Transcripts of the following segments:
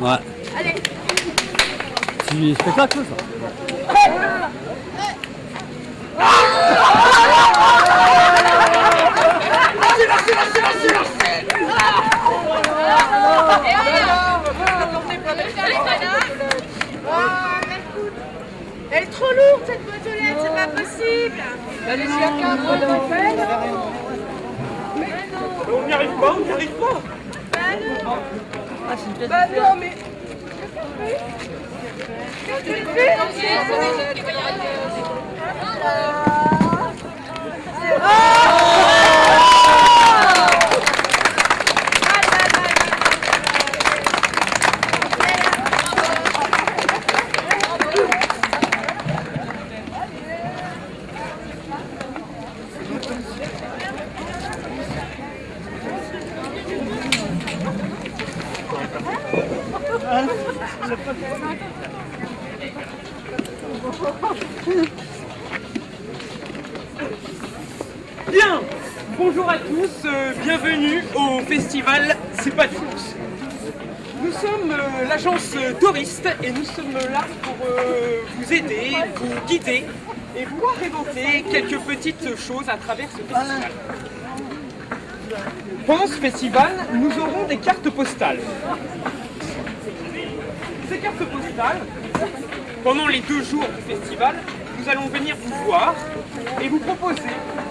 Ouais. Allez. C'est du spectacle, ça Elle est trop lourde cette boîte aux lettres, c'est pas possible On n'y arrive pas, on n'y arrive pas Bah non mais... Qu'est-ce que tu fais Bien Bonjour à tous, euh, bienvenue au festival C'est pas tous. Nous sommes euh, l'agence Touriste et nous sommes là pour euh, vous aider, vous guider et vous inventer quelques petites choses à travers ce festival. Pendant ce festival, nous aurons des cartes postales. Ces cartes postales, pendant les deux jours du festival, nous allons venir vous voir et vous proposer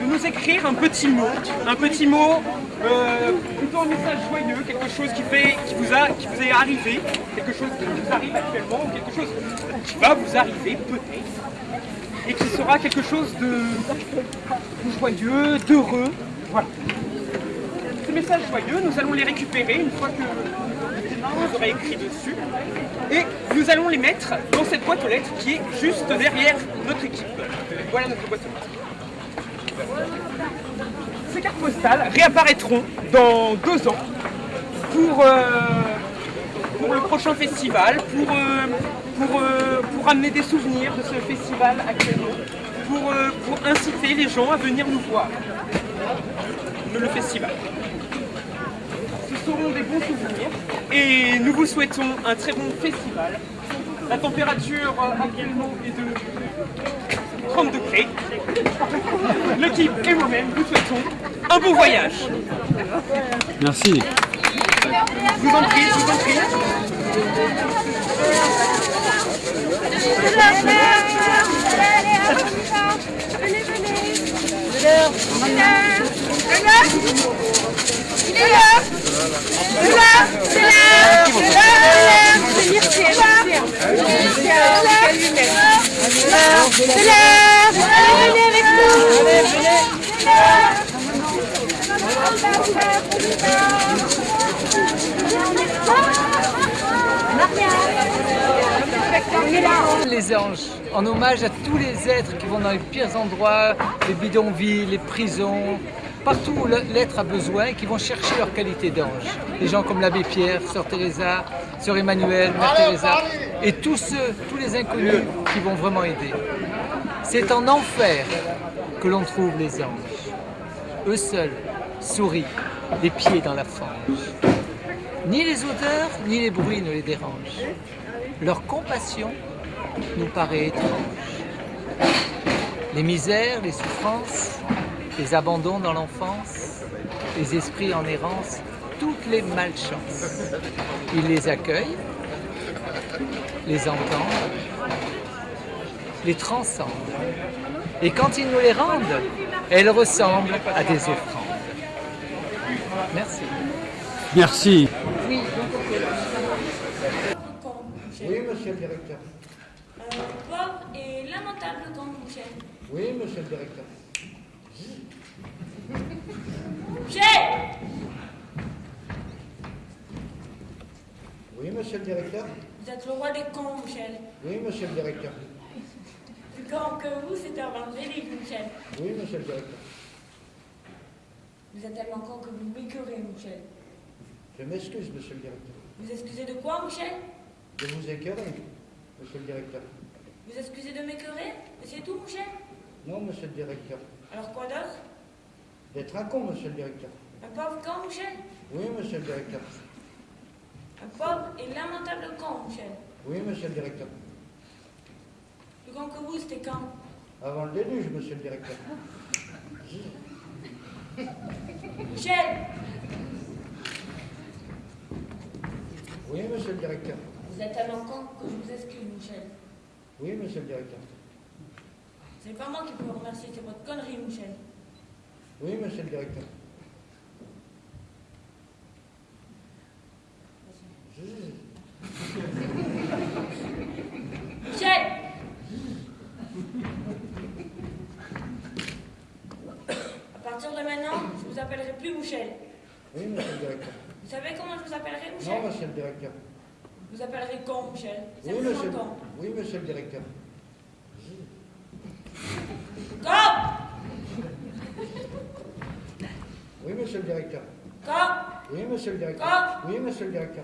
de nous écrire un petit mot, un petit mot, euh, plutôt un message joyeux, quelque chose qui, fait, qui, vous a, qui vous est arrivé, quelque chose qui vous arrive actuellement, ou quelque chose qui va vous arriver peut-être, et qui sera quelque chose de, de joyeux, d'heureux, voilà. Ces messages joyeux, nous allons les récupérer une fois que vous aurez écrit dessus, et nous allons les mettre dans cette boîte aux lettres qui est juste derrière notre équipe. Voilà notre boîte aux lettres. Ces cartes postales réapparaîtront dans deux ans pour, euh, pour le prochain festival, pour, euh, pour, euh, pour amener des souvenirs de ce festival actuellement, pour, pour inciter les gens à venir nous voir le festival. Ce seront des bons souvenirs et nous vous souhaitons un très bon festival. La température actuellement est de 30 degrés. L'équipe et moi-même vous souhaitons un bon voyage. Merci. Je vous en prie, je vous en prie. Venez, venez Les anges, en hommage à tous les êtres qui vont dans les pires endroits, les bidonvilles, les prisons, partout où l'être a besoin, qui vont chercher leur qualité d'ange. Des gens comme l'abbé Pierre, Sœur Teresa, Sœur Emmanuel, Mère Teresa, et tous ceux, tous les inconnus qui vont vraiment aider. C'est en enfer que l'on trouve les anges. Eux seuls sourient, les pieds dans la fange. Ni les odeurs, ni les bruits ne les dérangent. Leur compassion nous paraît étrange. Les misères, les souffrances, les abandons dans l'enfance, les esprits en errance, toutes les malchances. Ils les accueillent, les entendent, les transcendent. Et quand ils nous les rendent, elles ressemblent à des offrandes. Merci. Merci. Oui, monsieur le directeur. Euh, pauvre et lamentable comme. Oui, monsieur le directeur. Oui, monsieur le directeur. Vous êtes le roi des cons, Michel. Oui, monsieur le directeur. Plus grand que vous, c'est un évangélique, Michel. Oui, monsieur le directeur. Vous êtes tellement con que vous m'écœurez, Michel. Je m'excuse, monsieur le directeur. Vous excusez de quoi, Michel? De vous écœurer, monsieur le directeur. Vous excusez de m'écœurer? Et c'est tout, Michel? Non, monsieur le directeur. Alors quoi d'autre? D'être un con, monsieur le directeur. Un pauvre con, Michel? Oui, monsieur le directeur. Un pauvre et lamentable con, Michel. Oui, monsieur le directeur. Plus grand que vous, c'était quand? Avant le déluge, monsieur le directeur. Michel Oui, monsieur le directeur. Vous êtes tellement con que je vous excuse, Michel. Oui, monsieur le directeur. C'est pas moi qui peux vous remercier, c'est votre connerie, Michel. Oui, monsieur le directeur. Michel À partir de maintenant, je vous appellerai plus Michel. Oui, monsieur le directeur. Vous savez comment je vous appellerai, Non, Michel monsieur le directeur. Vous appellerai con, Michel. Oui, monsieur, con. oui, monsieur le directeur. Con Oui, monsieur le directeur. Oui, monsieur le directeur. Quoi Oui, monsieur le directeur.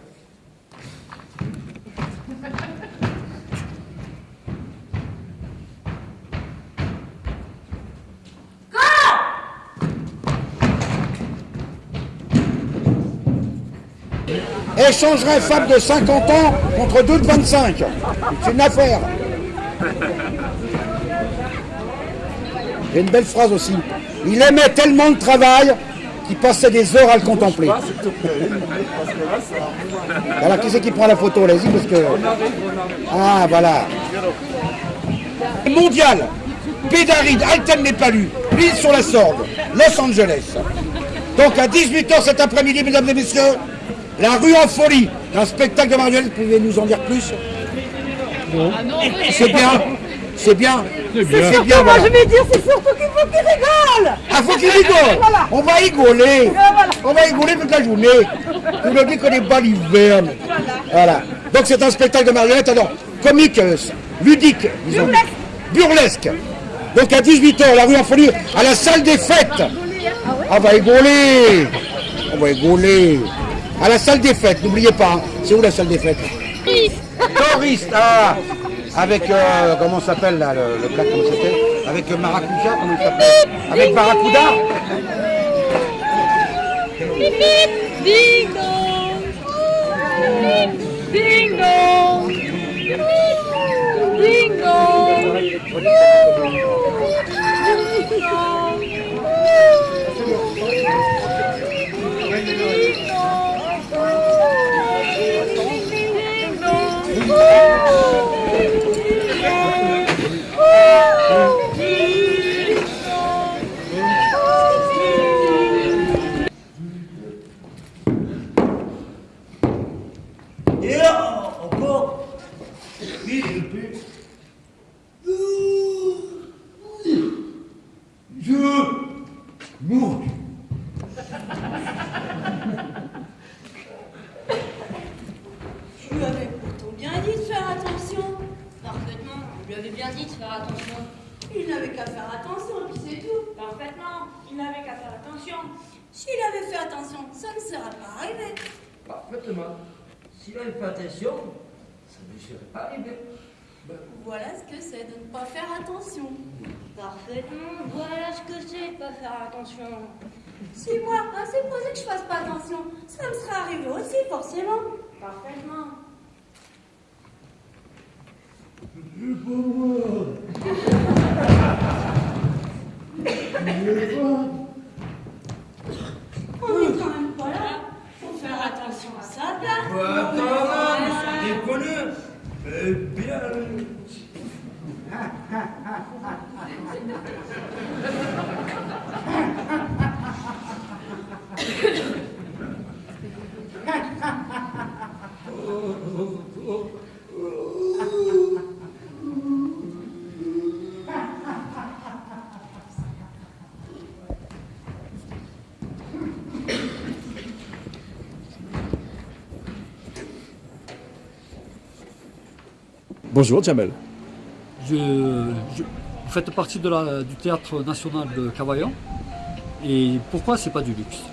échangerait femme de 50 ans contre deux de 25. C'est une affaire. Et une belle phrase aussi. Il aimait tellement le travail qu'il passait des heures à le contempler. Voilà, qui c'est qui prend la photo? Allez-y parce que. Ah, voilà. Mondial. Pédaride, Alten n'est pas lu. L'île sur la Sorgue, Los Angeles. Donc à 18h cet après-midi, mesdames et messieurs, la rue en folie, un spectacle de marionnettes, pouvez nous en dire plus? C'est bien, c'est bien. C'est bien. Moi, voilà. je vais dire, c'est surtout qu'il faut qu'il rigole. Ah, faut qu'il rigole. On va rigoler. On va rigoler toute la journée. Vous me dites qu'on est pas l'hiver. Voilà. Donc c'est un spectacle de marionnettes, alors, comique, euh, ludique, disons. Burlesque. Donc à 18h, la rue en folie, à la salle des fêtes. On va rigoler. On va rigoler. À la salle des fêtes, n'oubliez pas, hein. c'est où la salle des fêtes? Touriste, ah Avec, euh, comment s'appelle là, le, le plat, comment c'était Avec euh, Maracuja, comment il s'appelle Avec Barracuda dong Et Je mourgue. Je lui avais pourtant bien dit de faire attention. Parfaitement, je lui avais bien dit de faire attention. Il n'avait qu'à faire attention, puis c'est tout. Parfaitement, il n'avait qu'à faire attention. S'il avait fait attention, ça ne serait pas arrivé. Parfaitement. S'il avait fait attention, ça ne lui serait pas arrivé. Voilà ce que c'est de ne pas faire attention. Parfaitement, voilà ce que c'est de pas faire attention. Si moi, à supposer que je fasse pas attention, ça me serait arrivé aussi, forcément. Parfaitement. On n'est quand même pas là pour faire attention à sa place. Bah, quand même, c'est déconne. Eh bien. Bonjour Jamel. Je, vous faites partie du théâtre national de Cavaillon. Et pourquoi c'est pas du luxe?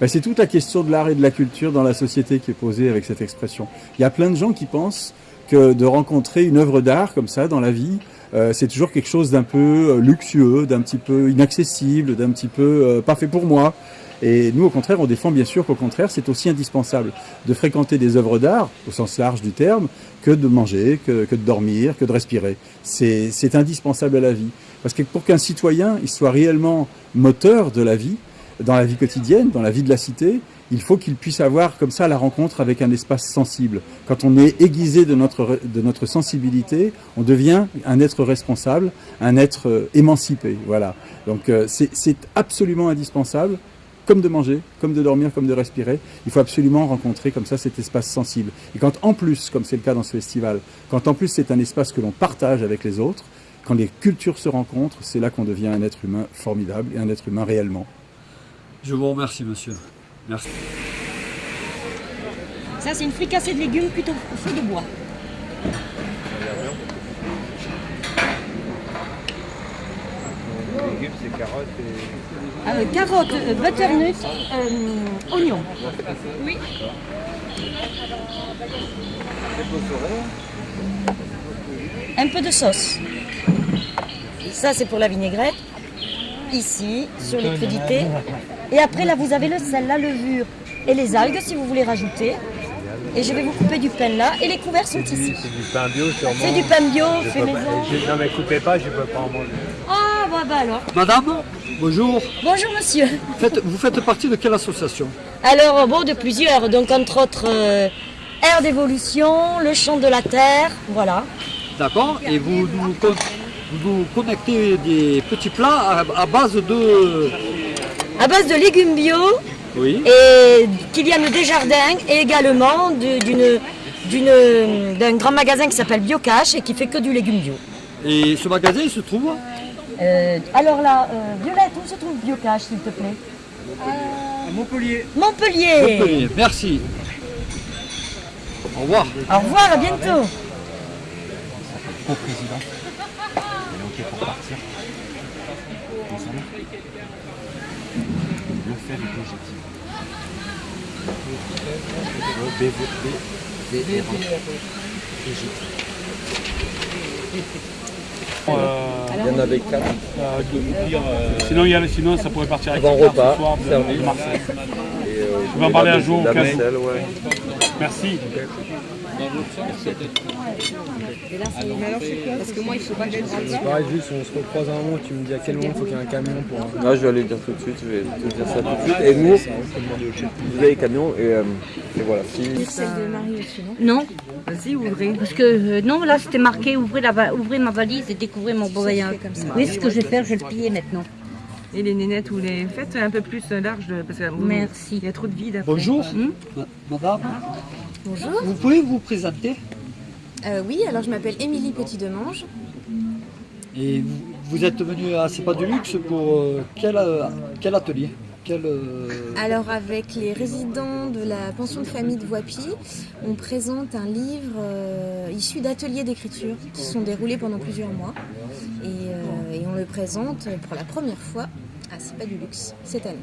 Ben, c'est toute la question de l'art et de la culture dans la société qui est posée avec cette expression. Il y a plein de gens qui pensent que de rencontrer une œuvre d'art comme ça dans la vie, euh, c'est toujours quelque chose d'un peu euh, luxueux, d'un petit peu inaccessible, d'un petit peu euh, pas fait pour moi. Et nous, au contraire, on défend bien sûr qu'au contraire, c'est aussi indispensable de fréquenter des œuvres d'art, au sens large du terme, que de manger, que, que de dormir, que de respirer. C'est indispensable à la vie. Parce que pour qu'un citoyen il soit réellement moteur de la vie, dans la vie quotidienne, dans la vie de la cité, il faut qu'il puisse avoir comme ça la rencontre avec un espace sensible. Quand on est aiguisé de notre, de notre sensibilité, on devient un être responsable, un être euh, émancipé. Voilà. Donc euh, c'est absolument indispensable, comme de manger, comme de dormir, comme de respirer. Il faut absolument rencontrer comme ça cet espace sensible. Et quand en plus, comme c'est le cas dans ce festival, quand en plus c'est un espace que l'on partage avec les autres, quand les cultures se rencontrent, c'est là qu'on devient un être humain formidable et un être humain réellement. Je vous remercie, monsieur. Merci. Ça, c'est une fricassée de légumes plutôt au feu de bois. Les légumes, c'est carottes et. Euh, carottes, euh, butternut, euh, oignons. Oui. Un peu de sauce. Ça, c'est pour la vinaigrette. Ici, sur les crudités. Et après, là, vous avez le sel, la levure et les algues, si vous voulez rajouter. Et je vais vous couper du pain là. Et les couverts sont ici. c'est du pain bio, sûrement. C'est du pain bio, Je fait pas- maison. je- non, mais coupez pas, je peux pas en manger. Ah, alors. Madame, bonjour. Bonjour, monsieur. Faites- vous faites partie de quelle association Alors, bon, de plusieurs. Donc, entre autres, euh, Air d'évolution, le chant de la terre, voilà. D'accord Et vous nous, vous nous connectez des petits plats à, à base de... À base de légumes bio Oui. et Kylian Desjardins et également de- d'une d'une- d'un grand magasin qui s'appelle Biocash et qui fait que du légume bio. Et ce magasin, il se trouve Euh, alors là, euh, Violette, où se trouve Biocash, s'il te plaît À Montpellier. Montpellier. Montpellier. Merci. Au revoir. Au revoir, à bientôt. Au président. Elle est OK pour partir. Le fait est légitime. Légitime. Il y en avait quatre. Sinon, il y a, sinon, ça pourrait partir avec Avant repas, ce soir de, servi. de Marseille. Et, euh, Je vais en parler un jour au la cas où. Vaisselle, ouais. Merci. Parce que moi, il faut pas que je rentre C'est pareil, juste on se recroise à un moment, tu me dis à quel moment il faut qu'il y ait un camion pour. Là, je vais aller le dire tout de suite, je vais te dire ça tout de suite. Et nous, vous avez les camions et, euh, et voilà. Si... Celle de Marie aussi, non Non. Vas-y, ouvrez. Parce que euh, non, là c'était marqué ouvrez, la va- ouvrez ma valise et découvrez mon beau voyage. comme ça. Oui, ce que je vais faire, je vais le plier maintenant. Et les nénettes, vous les faites un peu plus large parce que vous- Merci. il y a trop de vide après. Bonjour. Ma- Madame, Bonjour. vous pouvez vous présenter Euh, oui, alors je m'appelle Émilie Petit-Demange. Et vous, vous êtes venu à C'est pas du luxe pour euh, quel, euh, quel atelier? Quel, Alors avec les résidents de la pension de famille de Voipy, on présente un livre issu d'ateliers d'écriture qui sont déroulés pendant plusieurs mois. Et, et on le présente pour la première fois à C'est pas du luxe cette année.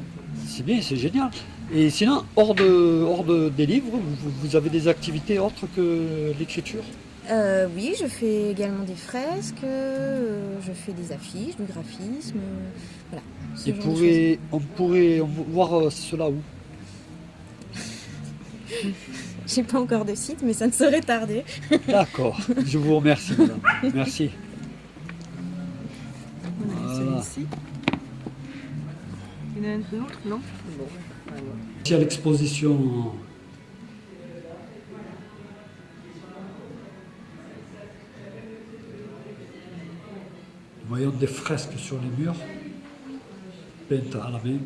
C'est bien, c'est génial. Et sinon, hors, de, hors de, des livres, vous, vous avez des activités autres que l'écriture? Euh, oui, je fais également des fresques, euh, je fais des affiches, du graphisme, euh, voilà. Et pourrait, on pourrait voir cela où? J'ai pas encore de site, mais ça ne saurait tarder. D'accord, je vous remercie, madame. Merci. Voilà. Celui-ci. Il non Ici à l'exposition Nous voyons des fresques sur les murs, peintes à la main.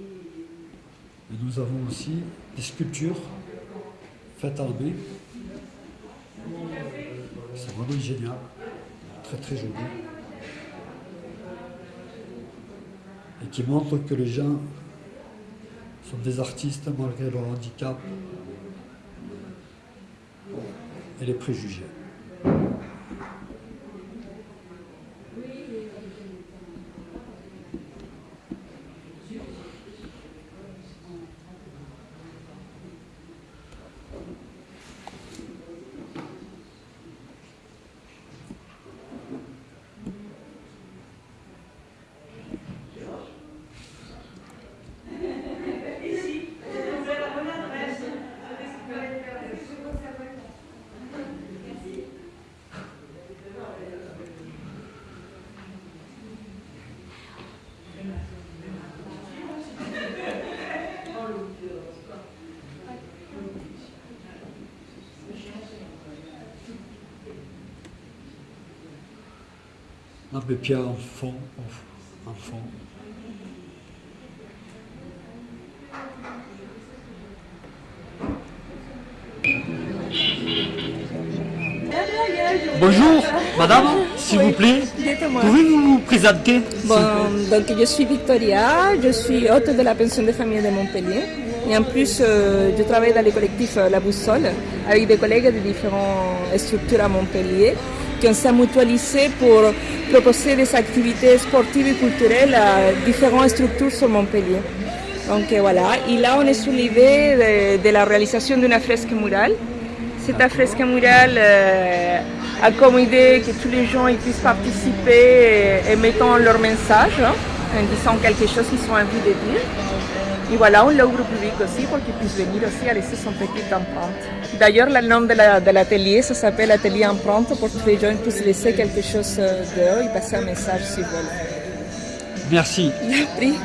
Et nous avons aussi des sculptures main. C'est vraiment génial, très très joli. Et qui montre que les gens sont des artistes malgré leur handicap et les préjugés. L'abbé Pierre en fond, en fond. Bonjour, madame, s'il vous plaît. Pouvez-vous vous présenter Bon, plaît donc je suis Victoria, je suis hôte de la pension de famille de Montpellier. Et en plus, euh, je travaille dans le collectif euh, La Boussole avec des collègues de différentes structures à Montpellier qui s'est mutualisé pour proposer des activités sportives et culturelles à différentes structures sur Montpellier. Donc voilà, et là on est sous l'idée de, de la réalisation d'une fresque murale. Cette fresque murale euh, a comme idée que tous les gens ils puissent participer et, et mettant leur message hein, en disant quelque chose qu'ils ont envie de dire. Et voilà, on l'ouvre au public aussi pour qu'ils puissent venir aussi à laisser son petite empreinte. D'ailleurs, le nom de la- l'atelier, ça s'appelle Atelier Empreinte pour que les gens puissent laisser quelque chose euh, dehors et passer un message s'ils veulent. Merci. Je prie.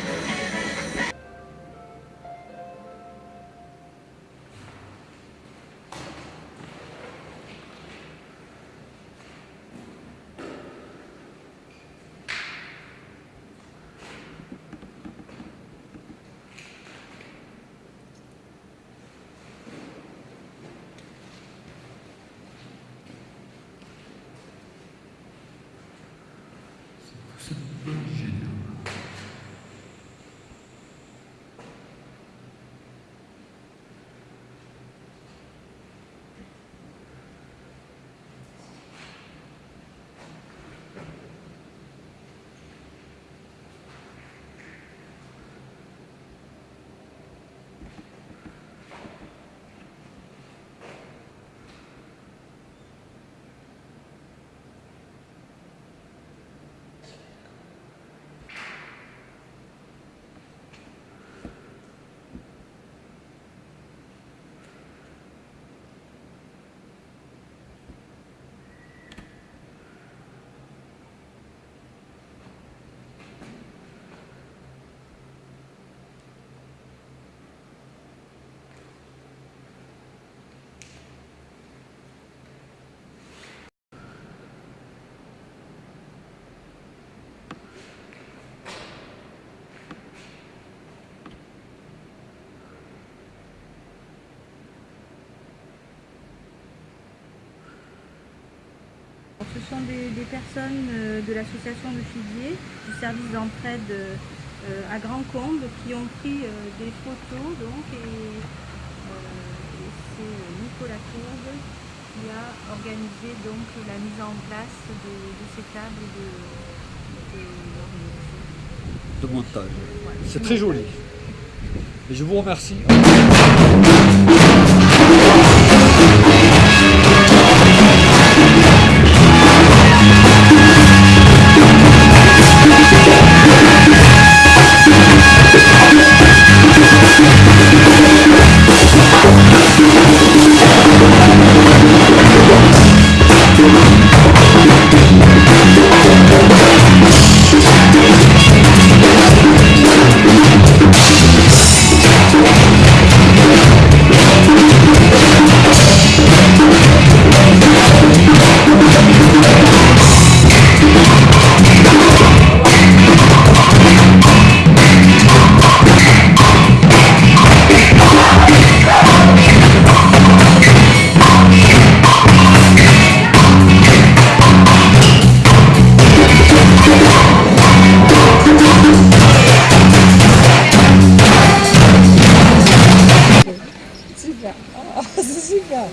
Des, des personnes euh, de l'association de Figuier, du service d'entraide euh, à Grand Combe, qui ont pris euh, des photos. Donc, et, et c'est Nicolas Courbe qui a organisé donc, la mise en place de, de ces tables de, de- de montage. C'est très joli. Et je vous remercie.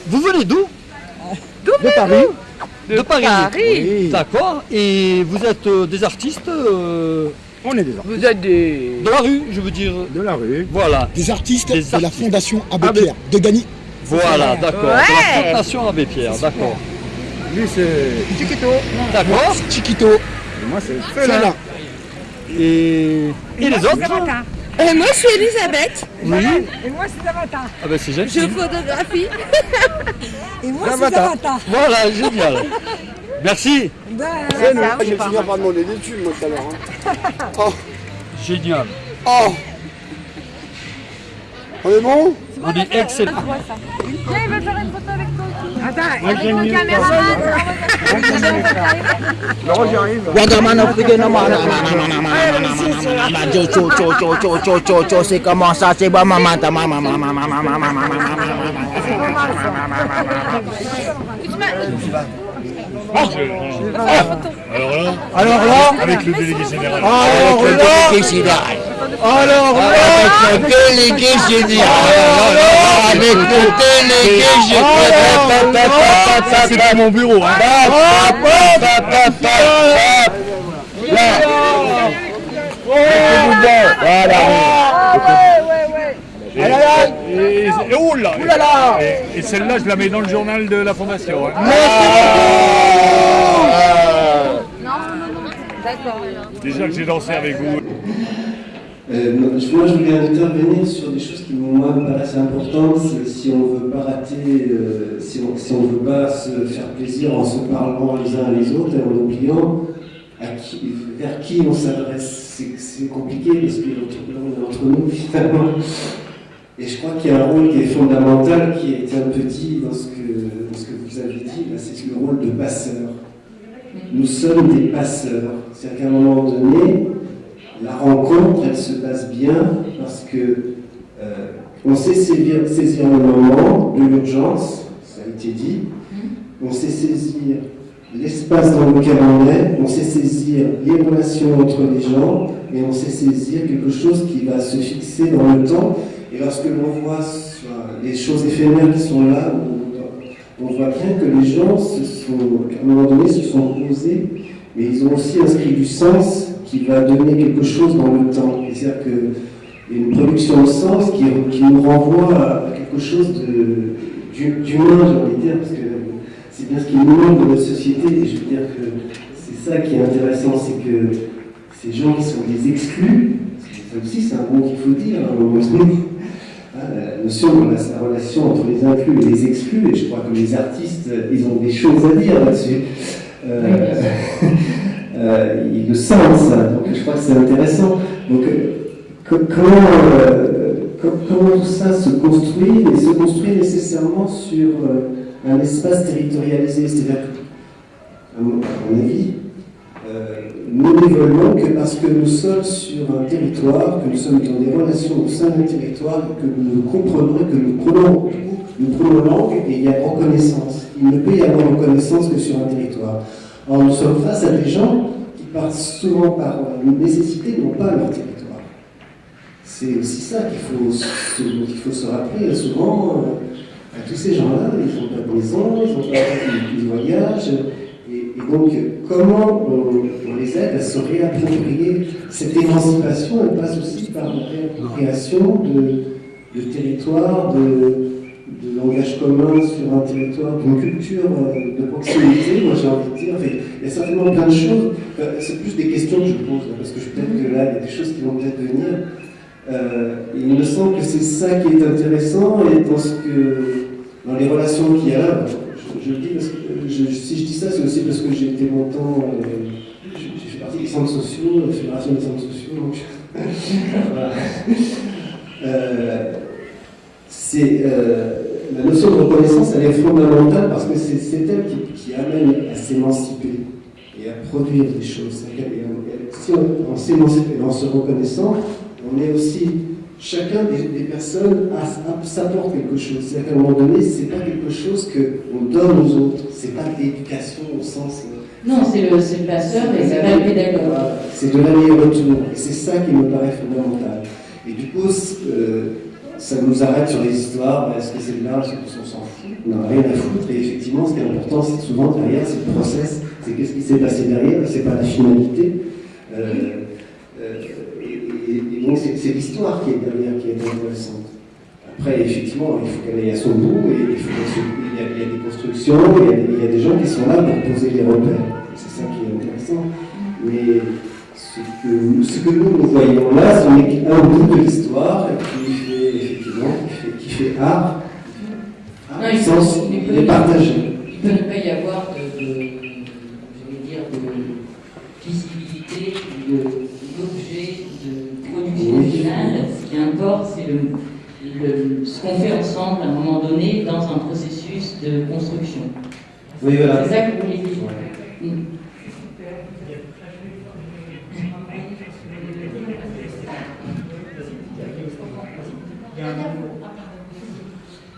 Vous venez d'où De Paris De Paris. Paris. D'accord. Et vous êtes euh, des artistes euh, On est des artistes. Vous êtes des... de la rue, je veux dire. De la rue. Voilà. Des artistes Des de la. Fondation Abbé Pierre de Gagny. Voilà, d'accord. De la Fondation Abbé Pierre, d'accord. Lui, c'est Chiquito. D'accord. Chiquito. Et moi, c'est. Fela. Et, et les autres Euh, moi, je suis Elisabeth. Oui. Et moi, c'est Zavata. Ah ben c'est Je gentil. photographie. Et moi, c'est Zavata. Voilà, génial. Merci. Ben, C'est nous. Je vais finir par demander des tubes, moi, tout à l'heure. hein. Oh. Génial. Oh. On est bon? On est excellent. Viens, il veut faire une photo avec toi aussi. Attends, Moi, avec j'aime mon mieux. caméraman. Laurent, j'y arrive. Waterman Afrique, non, non, non, non, non, non, non, non, non, non, cho, cho, cho, cho, cho, cho, cho, cho, c'est comment ça, c'est bon, maman, ta maman, maman, maman, maman, Alors là, Alors là avec le délégué général. Alors le là délégué général. Alors là Avec le délégué général. Avec le délégué général. C'est pas mon bureau. Hein. Et, et- et- oh là, Et, et celle-là, je la mets dans le journal de la fondation. hein. Déjà que j'ai dansé avec vous. Euh, moi, je moi, je voulais intervenir sur des choses qui moi me paraissent importantes. Si on veut pas rater, euh, si on si on veut pas se faire plaisir en se parlant les uns les autres et en oubliant à qui, vers qui on s'adresse, c'est compliqué parce on est entre nous finalement. Et je crois qu'il y a un rôle qui est fondamental, qui a été un peu dit dans ce que, dans ce que vous avez dit, c'est le rôle de passeur. Nous sommes des passeurs. C'est-à-dire qu'à un moment donné, la rencontre, elle se passe bien parce que euh, on sait saisir, saisir le moment de l'urgence, ça a été dit, on sait saisir l'espace dans lequel on est, on sait saisir les relations entre les gens, et on sait saisir quelque chose qui va se fixer dans le temps. Et lorsque l'on voit les choses éphémères qui sont là, on, voit bien que les gens, à un moment donné, se sont posés, mais ils ont aussi inscrit du sens qui va donner quelque chose dans le temps. C'est-à-dire a une production de sens qui, nous renvoie à quelque chose de- d'hu- d'humain, j'ai envie de dire, parce que c'est bien ce qui nous manque dans notre société, et je veux dire que c'est ça qui est intéressant, c'est que ces gens qui sont les exclus, que ça aussi c'est un mot qu'il faut dire à un moment donné, la notion de la, la relation entre les inclus et les exclus, et je crois que les artistes, ils ont des choses à dire là-dessus. Euh, euh, ils le sentent ça, donc je crois que c'est intéressant. Donc euh, co- comment, euh, co- comment tout ça se construit, et se construit nécessairement sur un espace territorialisé, c'est-à-dire à mon, avis, nous n'évoluons que parce que nous sommes sur un territoire, que nous sommes dans des relations au sein d'un territoire, que nous comprenons, que nous prenons, nous prenons langue et il y a reconnaissance. Il ne peut y avoir reconnaissance que sur un territoire. Or, nous sommes face à des gens qui, par, souvent par euh, nécessité, n'ont pas leur territoire. C'est aussi ça qu'il faut, se- rappeler. Souvent, euh, à tous ces gens-là, ils n'ont pas de maison, ils n'ont pas de, de voyage. Et, donc, comment on, les aide à se réapproprier cette émancipation Elle passe aussi par la réappropriation de, de territoires, de, langage commun sur un territoire, d'une culture euh, de proximité, moi j'ai envie de dire. Il y a certainement plein de choses. Euh, C'est plus des questions que je pose, parce que je peut-être que là, il y a des choses qui vont peut-être venir. Euh, il me semble que c'est ça qui est intéressant, et dans, que, dans les relations qu'il y a là, je, le dis parce que si je ça, c'est aussi parce que j'ai été longtemps, euh, j'ai fait partie des centres sociaux, la Fédération des centres sociaux. Euh, c'est euh, la notion de reconnaissance, elle est fondamentale parce que c'est elle qui, amène à s'émanciper et à produire des choses. Qu'elle- elle- Si on, en s'émancipant et en se reconnaissant, on est aussi chacun des, des personnes s'apporte quelque chose. C'est-à-dire qu'à un moment donné, c'est pas quelque chose qu'on donne aux autres. C'est pas de l'éducation au sens. euh, Non, c'est le, passeur et c'est pas le pédagogue. C'est de l'aller-retour. Et c'est ça qui me paraît fondamental. Et du coup, euh, ça nous arrête sur les histoires, est-ce que c'est de l'art, est-ce qu'on s'en fout? On n'a rien à foutre, et effectivement, ce qui est important, c'est souvent derrière, c'est le process, c'est qu'est-ce qui s'est passé derrière, c'est pas la finalité. Euh, euh, et, et- et donc, c'est l'histoire qui est derrière, qui est intéressante. Après, effectivement, il faut qu'elle aille à son bout, et il, faut y, a, il y a des constructions, il y a, il y a des gens qui sont là pour poser les repères. C'est ça qui est intéressant. Mais ce que, ce que nous, nous voyons là, ce n'est qu'un bout de l'histoire qui fait, effectivement, qui fait, qui fait art. Non, Art, il, sens, peut, il, peut est partagé. il peut ne pas y avoir de, de- dire, de visibilité de l'objet de production Oui. finale. C'est le, le- ce qu'on fait ensemble à un moment donné dans un processus de construction. Oui, voilà. C'est ça que vous voulez dire. Mm.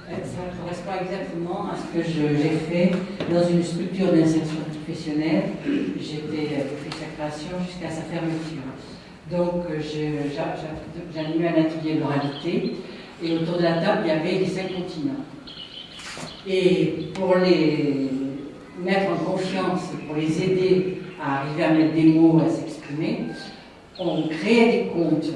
Euh, Ça correspond exactement à ce que j'ai fait dans une structure d'insertion professionnelle. J'étais euh, depuis sa création jusqu'à sa fermeture. Donc euh, j'animais un atelier d'oralité et autour de la table il y avait les cinq continents. Et pour les mettre en confiance, pour les aider à arriver à mettre des mots, à s'exprimer, on créait des contes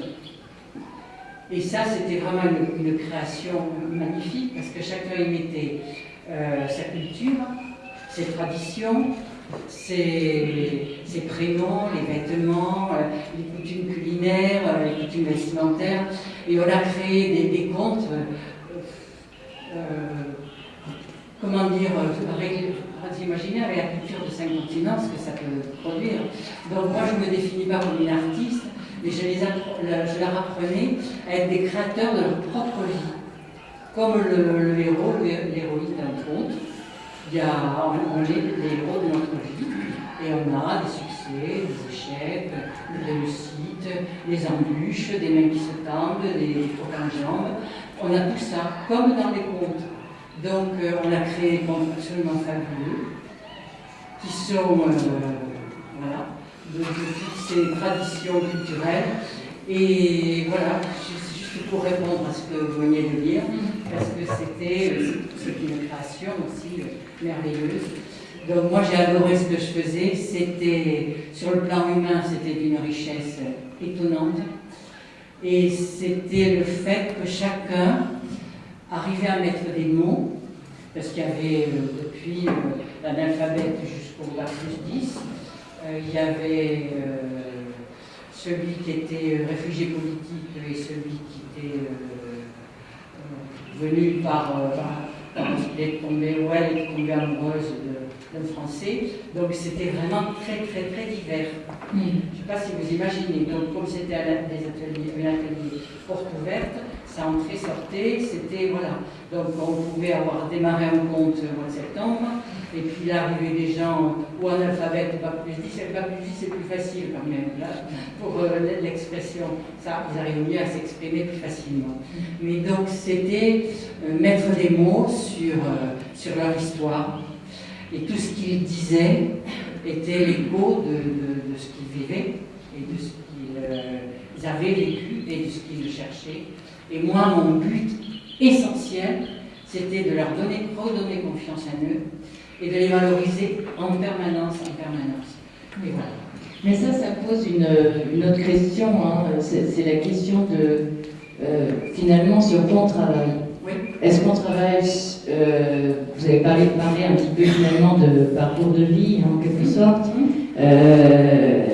et ça, c'était vraiment une, une création magnifique parce que chacun y mettait euh, sa culture, ses traditions, ses, ses prénoms, les vêtements, euh, les coutumes culinaires, euh, les coutumes vestimentaires. Et on a créé des, des contes, euh, euh, comment dire, euh, avec, la culture de cinq continents, ce que ça peut produire. Donc moi, je ne me définis pas comme une artiste, mais je, les leur apprenais à être des créateurs de leur propre vie. Comme le, héros, l'héroïne d'un conte, il y a, on est les héros de notre vie, des succès, des échecs, des réussites, des embûches, des mains qui se tendent, des, crocs en jambes. On a tout ça, comme dans les contes. Donc euh, on a créé des contes absolument fabuleux, qui sont euh, voilà, de, de toutes ces traditions culturelles. Et voilà, c'est juste pour répondre à ce que vous veniez de dire, parce que c'était euh, une création aussi merveilleuse. Donc moi j'ai adoré ce que je faisais, c'était sur le plan humain, c'était d'une richesse étonnante. Et c'était le fait que chacun arrivait à mettre des mots, parce qu'il y avait euh, depuis euh, l'analphabète jusqu'au plus 10, euh, il y avait celui qui était réfugié politique et celui qui était venu par, par- parce qu'il est tombé, est amoureuse de- Français. Donc c'était vraiment très très très divers. Je ne sais pas si vous imaginez. Donc comme c'était des ateliers, un atelier porte ouverte, ça entrait, sortait, c'était voilà. Donc on pouvait avoir démarré un compte au mois de septembre, et puis là arrivaient des gens ou en alphabet ou pas plus 10, et pas plus 10 c'est plus facile quand même là, pour euh, l'expression. Ça, ils arrivent mieux à s'exprimer plus facilement. Mais donc c'était euh, mettre des mots sur, euh, sur leur histoire. Et tout ce qu'ils disaient était l'écho de, ce qu'ils vivaient et de ce qu'ils euh, avaient vécu et de ce qu'ils cherchaient. Et moi, mon but essentiel, c'était de leur donner, redonner confiance en eux et de les valoriser en permanence, en permanence. Mais ça, ça pose une, autre question. hein. C'est c'est la question de euh, finalement sur quoi on travaille. Est-ce qu'on travaille, euh, vous avez parlé, parlé un petit peu finalement de parcours de vie en quelque sorte. Euh,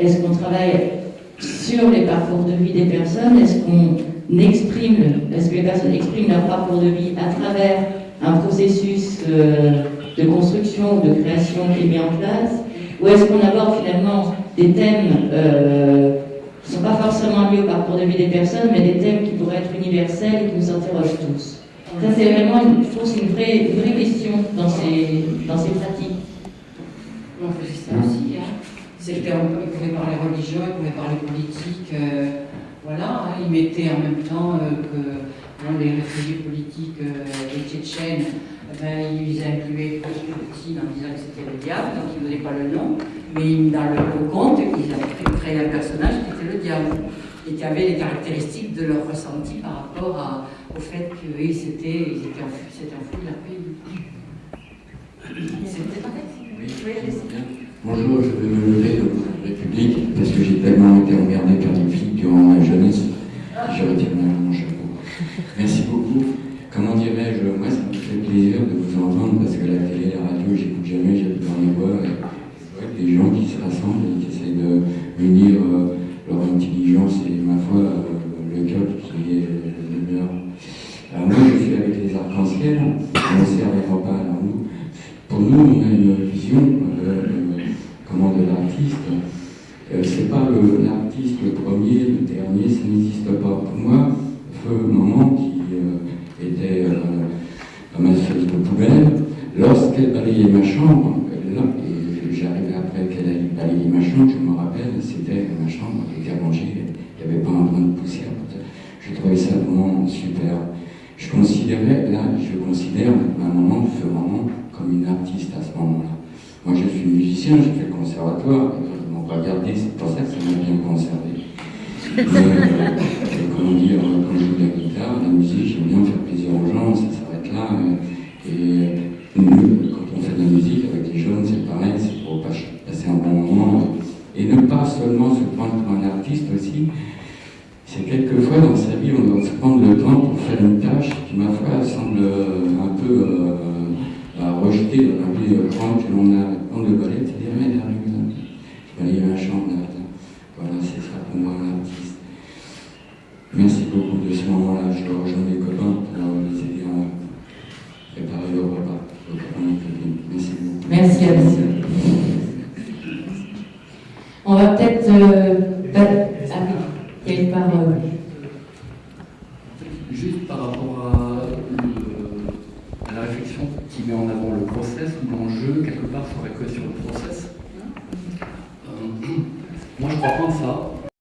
Est-ce qu'on travaille sur les parcours de vie des personnes? Est-ce qu'on exprime, est-ce que les personnes expriment leur parcours de vie à travers un processus euh, de construction ou de création qui est mis en place? Ou est-ce qu'on aborde finalement des thèmes ne sont pas forcément liés au parcours de vie des personnes, mais des thèmes qui pourraient être universels et qui nous interrogent tous Ça, c'est vraiment, une, c'est vraie, vraie question dans ces, dans ces pratiques. On faisait ça aussi. Hein. C'était, on peut- il pouvait parler religion, il pouvait parler politique. euh, voilà, hein. il mettait en même temps euh, que bon, les réfugiés politiques, euh, les Tchétchènes, ben, ils incluaient Poutine en disant que c'était le diable, donc ils ne donnaient pas le nom. Mais dans le, le conte, ils avaient créé un personnage qui était le diable. et qui avaient les caractéristiques de leur ressenti par rapport à- au fait qu'ils étaient, ils étaient enfouis, s'étaient enfouis de leur pays. C'était pas Oui. Bonjour, je vais me lever la République parce que j'ai tellement été emmerdé par les filles durant ma jeunesse. Je retire mon chapeau. Merci beaucoup. Comment dirais-je, moi ça fait plaisir de vous entendre parce que la télé, la radio, j'écoute jamais, j'habite dans les bois. Et des gens qui se rassemblent et qui essayent de unir euh, leur intelligence et ma foi, euh, le cœur qui est le meilleur. Alors moi je suis avec les arcs-en-ciel, on ne servira pas à nous. Pour nous, on a une vision euh, euh, comment, de l'artiste. Euh, c'est pas le- l'artiste le premier, le dernier, ça n'existe pas. Pour moi, feu maman qui euh, était euh, amasseuse de poubelle, lorsqu'elle balayait ma chambre, là, et j'arrivais après qu'elle allait balayer ma chambre, je me rappelle, c'était ma chambre avec à manger, il n'y avait pas un brin de poussière. Je trouvais ça vraiment super. Je considérais, là, je considère ma maman, feu maman, comme une artiste à ce moment-là. Moi, je suis musicien, j'ai fait le conservatoire, ils m'ont pas gardé, c'est pour ça que ça m'a bien conservé. Mais, euh, comment dire, quand je joue de la guitare, la musique, j'aime bien faire plaisir aux gens, ça s'arrête là. euh, Et nous, quand on fait de la musique avec les jeunes, c'est pareil, c'est pour pas- passer un bon moment. Et ne pas seulement se prendre pour un artiste aussi, c'est quelquefois dans sa vie, on doit se prendre le temps pour faire une tâche qui, ma foi, semble euh, un peu rejeter dans la vie grande que l'on a. Prendre le balai, c'est dire, mais vais aller à la chambre là. là. Voilà, c'est ça pour moi un artiste. Merci beaucoup de ce moment-là. Je dois rejoindre les copains pour les aider à préparer le repas. Merci beaucoup. Merci à vous. On va peut-être. euh, ah oui, une parole.